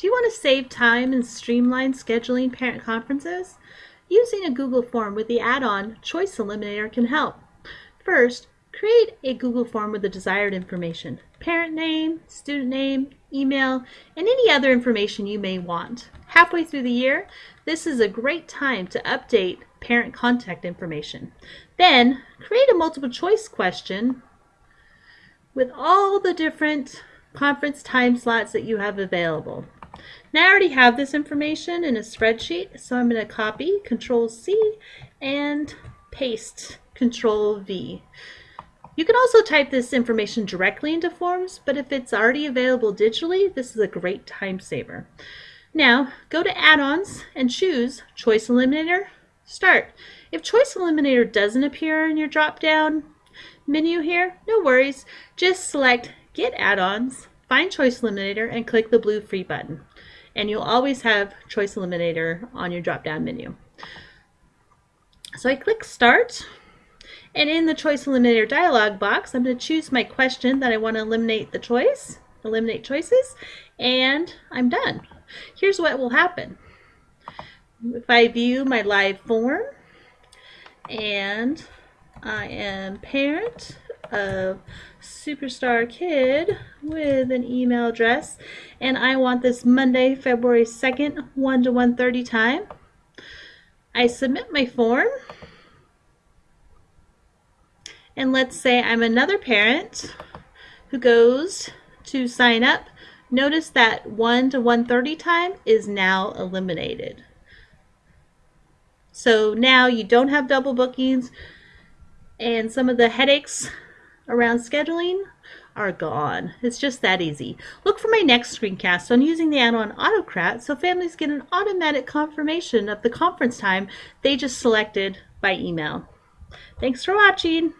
Do you want to save time and streamline scheduling parent conferences? Using a Google form with the add-on Choice Eliminator can help. First, create a Google form with the desired information, parent name, student name, email, and any other information you may want. Halfway through the year, this is a great time to update parent contact information. Then, create a multiple choice question with all the different conference time slots that you have available. Now I already have this information in a spreadsheet, so I'm going to copy, Control C, and paste, Control V. You can also type this information directly into Forms, but if it's already available digitally, this is a great time saver. Now, go to Add-ons and choose Choice Eliminator, Start. If Choice Eliminator doesn't appear in your drop-down menu here, no worries. Just select Get Add-ons, find Choice Eliminator, and click the blue Free button. And you'll always have Choice Eliminator on your drop-down menu. So I click Start, and in the Choice Eliminator dialog box, I'm going to choose my question that I want to eliminate the choice, eliminate choices, and I'm done. Here's what will happen. If I view my live form and I am parent of superstar kid with an email address and I want this Monday, February 2nd, 1 to 1.30 time. I submit my form and let's say I'm another parent who goes to sign up. Notice that 1 to 1.30 time is now eliminated. So now you don't have double bookings and some of the headaches around scheduling are gone. It's just that easy. Look for my next screencast on using the add-on Autocrat so families get an automatic confirmation of the conference time they just selected by email. Thanks for watching.